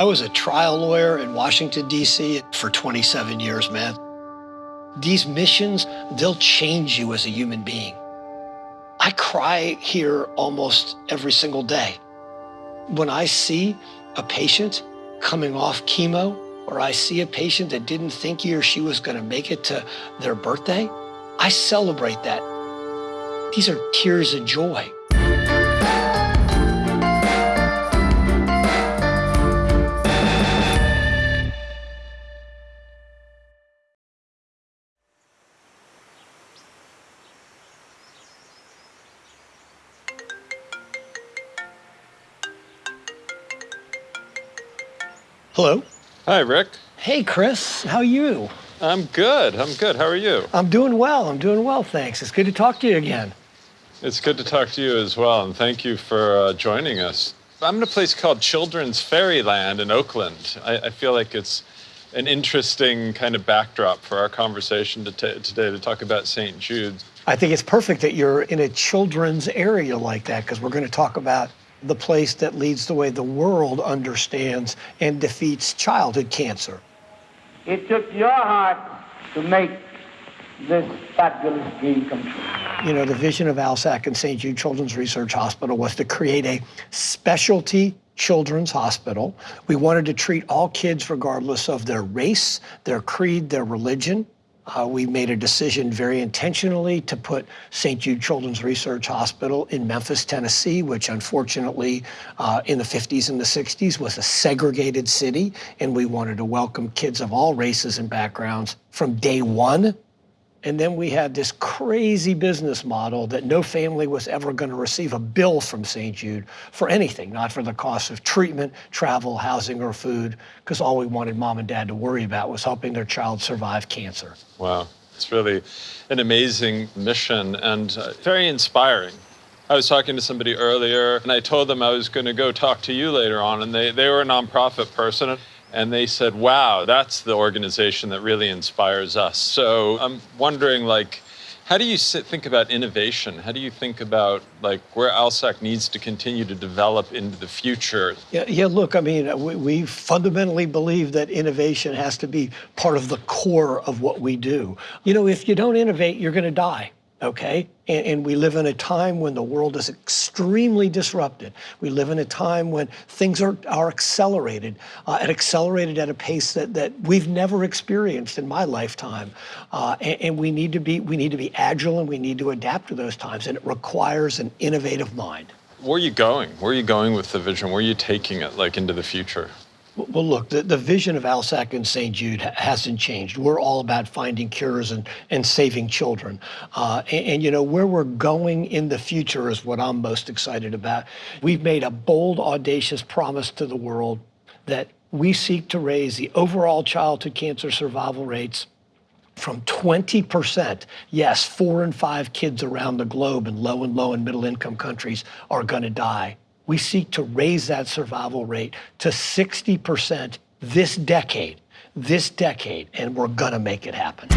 I was a trial lawyer in Washington, D.C. for 27 years, man. These missions, they'll change you as a human being. I cry here almost every single day. When I see a patient coming off chemo, or I see a patient that didn't think he or she was going to make it to their birthday, I celebrate that. These are tears of joy. Hello. Hi, Rick. Hey, Chris. How are you? I'm good. I'm good. How are you? I'm doing well. I'm doing well, thanks. It's good to talk to you again. It's good to talk to you as well, and thank you for uh, joining us. I'm in a place called Children's Fairyland in Oakland. I, I feel like it's an interesting kind of backdrop for our conversation to today to talk about St. Jude's. I think it's perfect that you're in a children's area like that because we're going to talk about the place that leads the way the world understands and defeats childhood cancer. It took your heart to make this fabulous dream come true. You know, the vision of ALSAC and St. Jude Children's Research Hospital was to create a specialty children's hospital. We wanted to treat all kids regardless of their race, their creed, their religion. Uh, we made a decision very intentionally to put St. Jude Children's Research Hospital in Memphis, Tennessee, which unfortunately uh, in the 50s and the 60s was a segregated city. And we wanted to welcome kids of all races and backgrounds from day one and then we had this crazy business model that no family was ever going to receive a bill from St. Jude for anything, not for the cost of treatment, travel, housing, or food, because all we wanted mom and dad to worry about was helping their child survive cancer. Wow. It's really an amazing mission and uh, very inspiring. I was talking to somebody earlier and I told them I was going to go talk to you later on, and they, they were a nonprofit person and they said, wow, that's the organization that really inspires us. So I'm wondering, like, how do you sit, think about innovation? How do you think about like where ALSAC needs to continue to develop into the future? Yeah, yeah. Look, I mean, we, we fundamentally believe that innovation has to be part of the core of what we do. You know, if you don't innovate, you're going to die okay? And, and, we live in a time when the world is extremely disrupted. We live in a time when things are, are accelerated, uh, and accelerated at a pace that, that we've never experienced in my lifetime. Uh, and, and we need to be we need to be agile and we need to adapt to those times, and it requires an innovative mind. Where are you going? Where are you going with the vision? Where are you taking it, like into the future? Well, look, the, the vision of ALSAC and St. Jude hasn't changed. We're all about finding cures and, and saving children. Uh, and, and, you know, where we're going in the future is what I'm most excited about. We've made a bold, audacious promise to the world that we seek to raise the overall childhood cancer survival rates from 20%, yes, four and five kids around the globe in low and low and middle income countries are going to die we seek to raise that survival rate to 60% this decade, this decade, and we're gonna make it happen.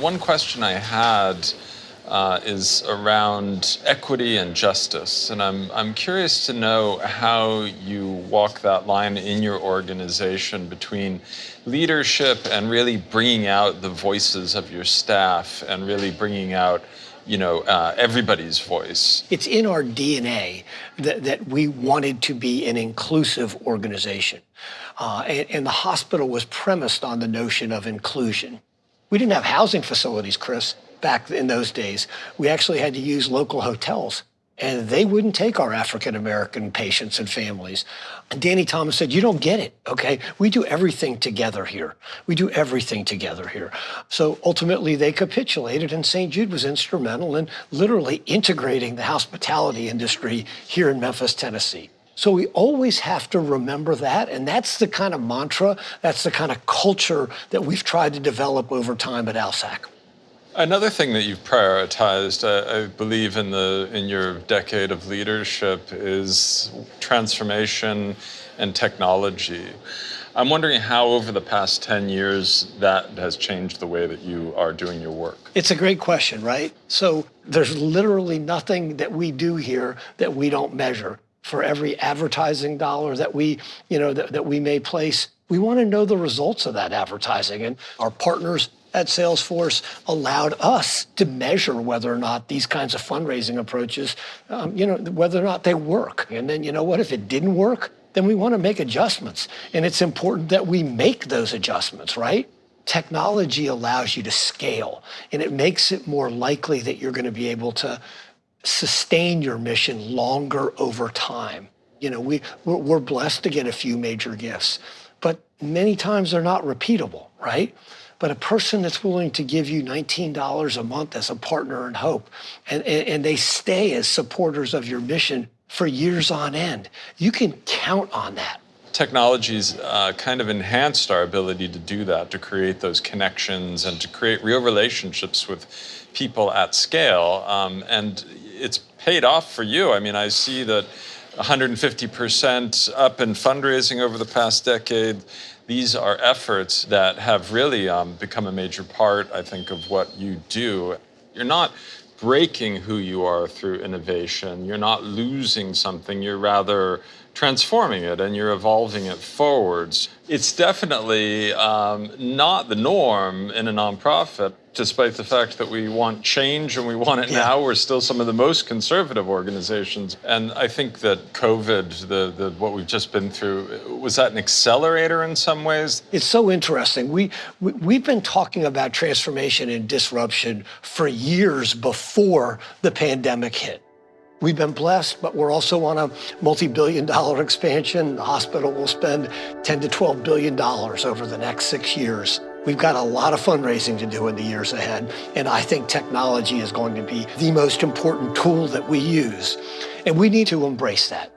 One question I had uh, is around equity and justice. And I'm, I'm curious to know how you walk that line in your organization between leadership and really bringing out the voices of your staff and really bringing out you know, uh, everybody's voice. It's in our DNA that, that we wanted to be an inclusive organization. Uh, and, and the hospital was premised on the notion of inclusion. We didn't have housing facilities, Chris back in those days, we actually had to use local hotels and they wouldn't take our African American patients and families. And Danny Thomas said, You don't get it, okay? We do everything together here. We do everything together here. So ultimately, they capitulated, and St. Jude was instrumental in literally integrating the hospitality industry here in Memphis, Tennessee. So we always have to remember that, and that's the kind of mantra, that's the kind of culture that we've tried to develop over time at ALSAC. Another thing that you've prioritized, I believe, in the in your decade of leadership is transformation and technology. I'm wondering how, over the past 10 years, that has changed the way that you are doing your work. It's a great question, right? So there's literally nothing that we do here that we don't measure. For every advertising dollar that we, you know, that, that we may place, we want to know the results of that advertising. And our partners at Salesforce allowed us to measure whether or not these kinds of fundraising approaches, um, you know, whether or not they work. And then, you know what, if it didn't work, then we want to make adjustments. And it's important that we make those adjustments, right? Technology allows you to scale and it makes it more likely that you're going to be able to sustain your mission longer over time. You know, we, we're, we're blessed to get a few major gifts, but many times they're not repeatable, right? But a person that's willing to give you $19 a month as a partner in hope and, and, and they stay as supporters of your mission for years on end, you can count on that. Technology's uh, kind of enhanced our ability to do that, to create those connections and to create real relationships with people at scale. Um, and it's paid off for you. I mean, I see that 150% up in fundraising over the past decade. These are efforts that have really um, become a major part, I think, of what you do. You're not breaking who you are through innovation. You're not losing something. You're rather transforming it and you're evolving it forwards. It's definitely um, not the norm in a nonprofit, despite the fact that we want change and we want it Yeah. now. We're still some of the most conservative organizations. And I think that COVID, the, the, what we've just been through, was that an accelerator in some ways? It's so interesting. We, we we've been talking about transformation and disruption for years before the pandemic hit. We've been blessed, but we're also on a multi-billion dollar expansion. The hospital will spend 10 to 12 billion dollars over the next 6 years. We've got a lot of fundraising to do in the years ahead, and I think technology is going to be the most important tool that we use. And we need to embrace that.